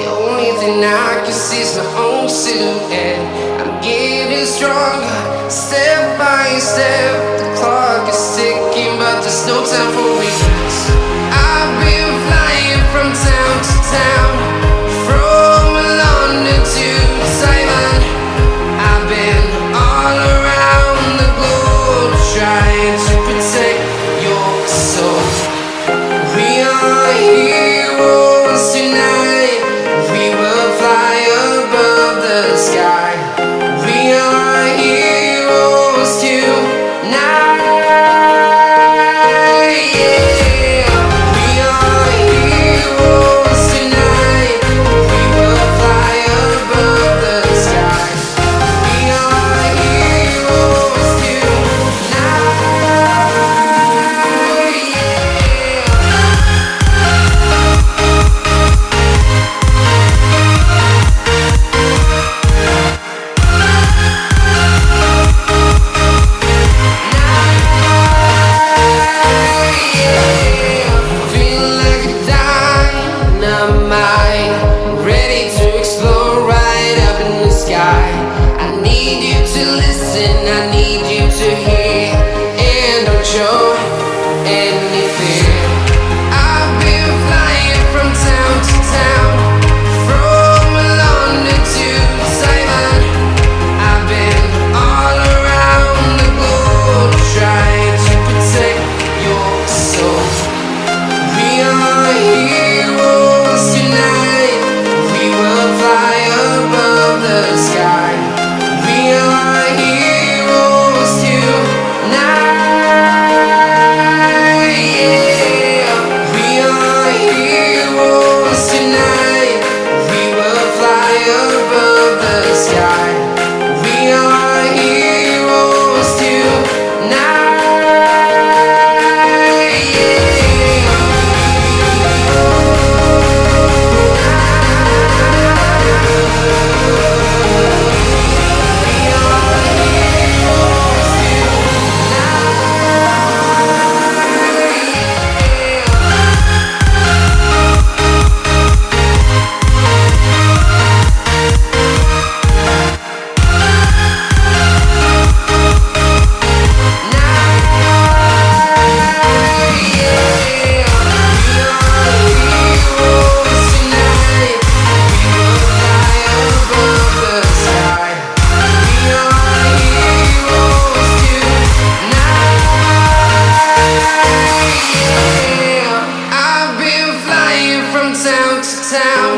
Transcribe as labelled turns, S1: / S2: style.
S1: The only thing I can see is my own silhouette. I'm getting stronger. town.